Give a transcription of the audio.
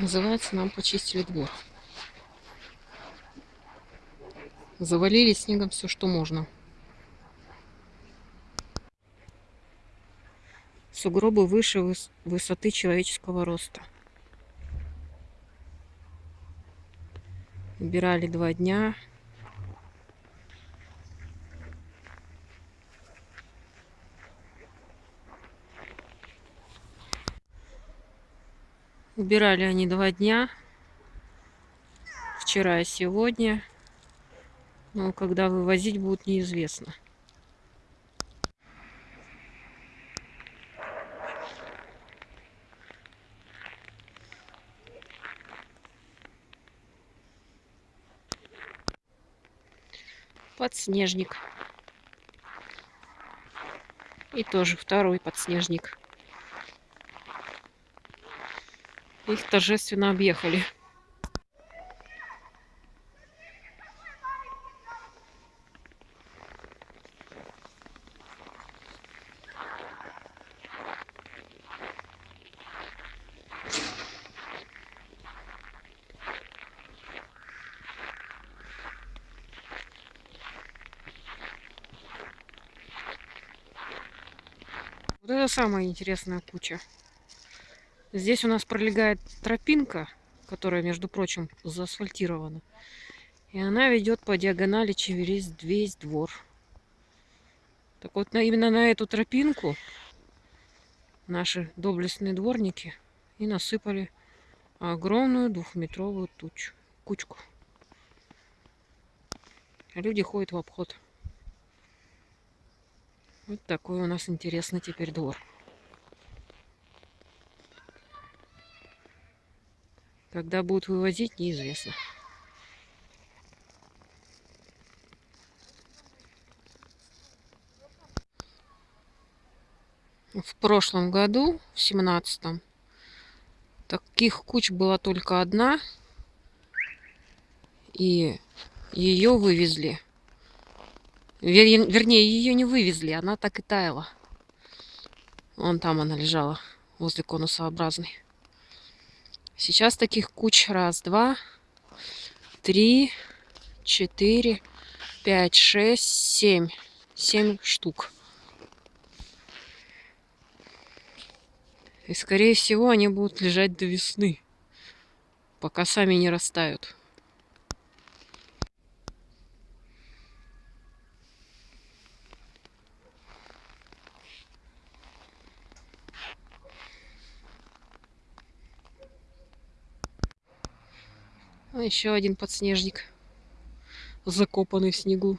Называется, нам почистили двор. Завалили снегом все, что можно. Сугробы выше выс высоты человеческого роста. Убирали два дня. Убирали они два дня. Вчера и сегодня. Но когда вывозить будет неизвестно. Подснежник. И тоже второй подснежник. Их торжественно объехали. Вот это самая интересная куча. Здесь у нас пролегает тропинка, которая, между прочим, заасфальтирована. И она ведет по диагонали через весь двор. Так вот, именно на эту тропинку наши доблестные дворники и насыпали огромную двухметровую тучу, кучку. А люди ходят в обход. Вот такой у нас интересный теперь двор. Когда будут вывозить, неизвестно. В прошлом году, в семнадцатом, таких куч была только одна. И ее вывезли. Вер, вернее, ее не вывезли, она так и таяла. Вон там она лежала, возле конусообразной. Сейчас таких куч. Раз, два, три, четыре, пять, шесть, семь. Семь штук. И, скорее всего, они будут лежать до весны, пока сами не растают. Еще один подснежник, закопанный в снегу.